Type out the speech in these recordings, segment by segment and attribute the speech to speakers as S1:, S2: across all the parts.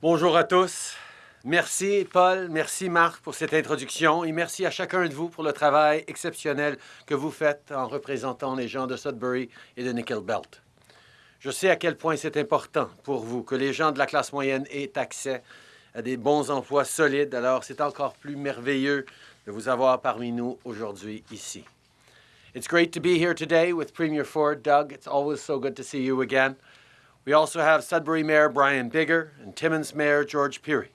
S1: Bonjour à tous. Merci Paul, merci Marc pour cette introduction et merci à chacun de vous pour le travail exceptionnel que vous faites en représentant les gens de Sudbury et de Nickel Belt. Je sais à quel point c'est important pour vous que les gens de la classe moyenne aient accès à des bons emplois solides, alors c'est encore plus merveilleux de vous avoir parmi nous aujourd'hui ici. It's great to be here today with Premier Ford. Doug, it's always so good to see you again. We also have Sudbury Mayor Brian Bigger and Timmins Mayor George Pirie.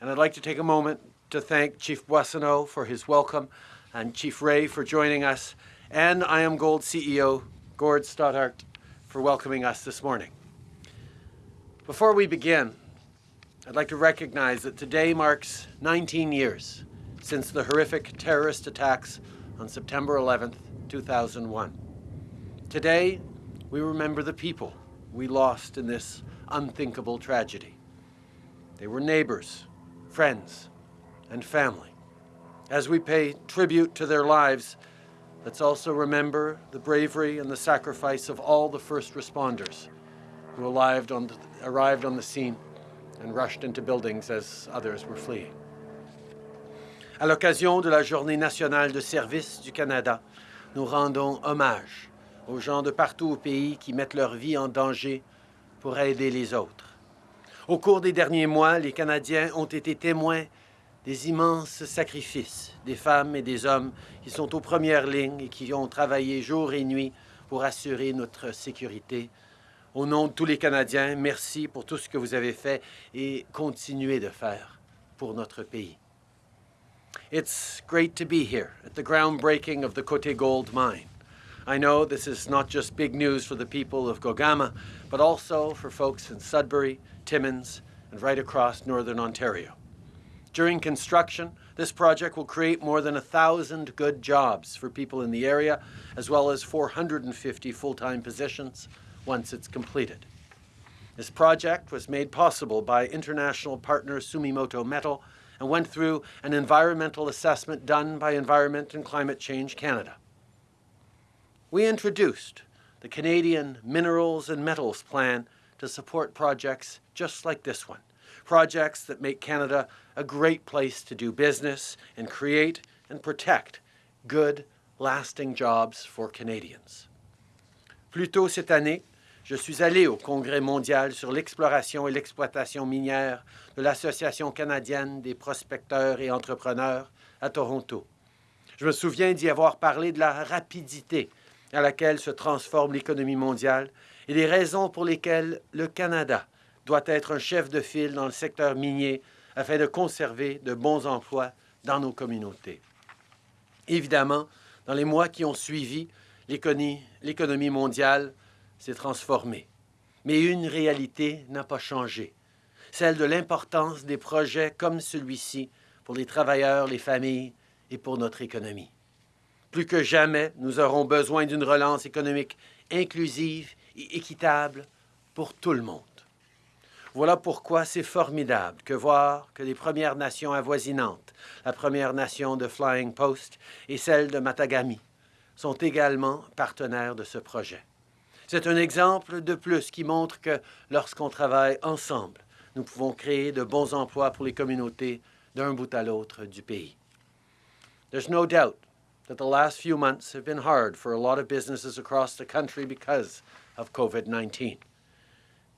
S1: And I'd like to take a moment to thank Chief Boissonneau for his welcome and Chief Ray for joining us, and IAMGOLD CEO Gord Stoddart for welcoming us this morning. Before we begin, I'd like to recognize that today marks 19 years since the horrific terrorist attacks on September 11th, 2001. Today, we remember the people we lost in this unthinkable tragedy. They were neighbors, friends, and family. As we pay tribute to their lives, let's also remember the bravery and the sacrifice of all the first responders who arrived on the, arrived on the scene and rushed into buildings as others were fleeing. À l'occasion de la Journée nationale de service du Canada, nous rendons hommage aux gens de partout au pays qui mettent leur vie en danger pour aider les autres. Au cours des derniers mois, les Canadiens ont été témoins des immenses sacrifices des femmes et des hommes qui sont aux premières lignes et qui ont travaillé jour et nuit pour assurer notre sécurité. Au nom de tous les Canadiens, merci pour tout ce que vous avez fait et continuez de faire pour notre pays. It's great to be here at the groundbreaking of the Côté Gold mine. I know this is not just big news for the people of Gogama, but also for folks in Sudbury, Timmins, and right across northern Ontario. During construction, this project will create more than a thousand good jobs for people in the area, as well as 450 full-time positions once it's completed. This project was made possible by international partner Sumitomo Metal and went through an environmental assessment done by Environment and Climate Change Canada we introduced the Canadian Minerals and Metals Plan to support projects just like this one, projects that make Canada a great place to do business and create and protect good, lasting jobs for Canadians. Plus tôt cette année, je suis allé au Congrès mondial sur l'exploration et l'exploitation minière de l'Association canadienne des prospecteurs et entrepreneurs à Toronto. Je me souviens d'y avoir parlé de la rapidité à laquelle se transforme l'économie mondiale et les raisons pour lesquelles le Canada doit être un chef de file dans le secteur minier afin de conserver de bons emplois dans nos communautés. Évidemment, dans les mois qui ont suivi, l'économie mondiale s'est transformée. Mais une réalité n'a pas changé, celle de l'importance des projets comme celui-ci pour les travailleurs, les familles et pour notre économie. Plus que jamais, nous aurons besoin d'une relance économique inclusive et équitable pour tout le monde. Voilà pourquoi c'est formidable que voir que les Premières Nations avoisinantes, la Première Nation de Flying Post et celle de Matagami, sont également partenaires de ce projet. C'est un exemple de plus qui montre que lorsqu'on travaille ensemble, nous pouvons créer de bons emplois pour les communautés d'un bout à l'autre du pays. There's no doubt that the last few months have been hard for a lot of businesses across the country because of COVID-19.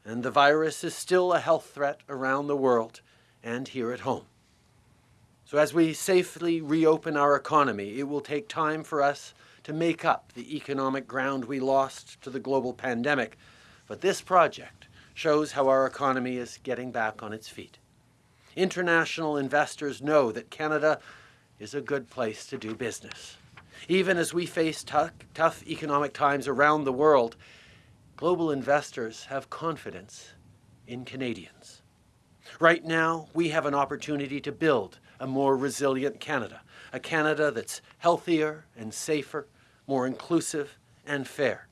S1: And the virus is still a health threat around the world and here at home. So as we safely reopen our economy, it will take time for us to make up the economic ground we lost to the global pandemic. But this project shows how our economy is getting back on its feet. International investors know that Canada is a good place to do business. Even as we face tough, tough economic times around the world, global investors have confidence in Canadians. Right now, we have an opportunity to build a more resilient Canada, a Canada that's healthier and safer, more inclusive and fair,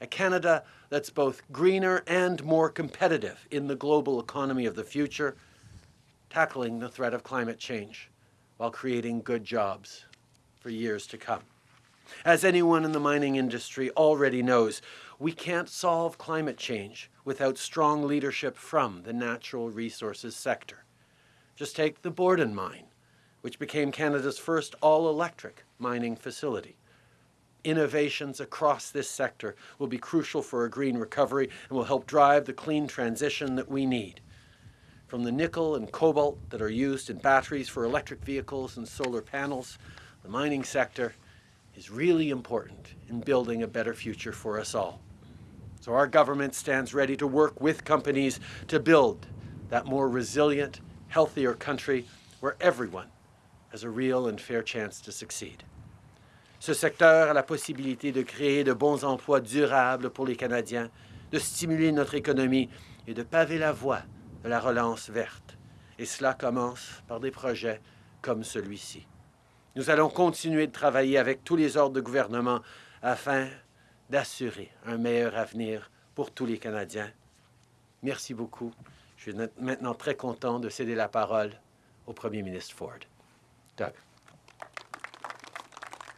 S1: a Canada that's both greener and more competitive in the global economy of the future, tackling the threat of climate change while creating good jobs for years to come. As anyone in the mining industry already knows, we can't solve climate change without strong leadership from the natural resources sector. Just take the Borden mine, which became Canada's first all-electric mining facility. Innovations across this sector will be crucial for a green recovery and will help drive the clean transition that we need. From the nickel and cobalt that are used in batteries for electric vehicles and solar panels, the mining sector is really important in building a better future for us all. So our government stands ready to work with companies to build that more resilient, healthier country where everyone has a real and fair chance to succeed. Ce secteur a la possibilité de créer de bons emplois durables pour les Canadiens, de stimuler notre économie et de paver la voie de la relance verte. Et cela commence par des projets comme celui-ci. Nous allons continuer de travailler avec tous les ordres de gouvernement afin d'assurer un meilleur avenir pour tous les Canadiens. Merci beaucoup. Je suis maintenant très content de céder la parole au Premier ministre Ford. Doug.